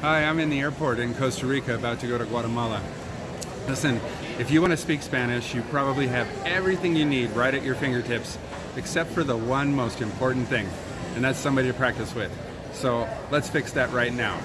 Hi, I'm in the airport in Costa Rica about to go to Guatemala. Listen, if you want to speak Spanish, you probably have everything you need right at your fingertips, except for the one most important thing, and that's somebody to practice with. So let's fix that right now.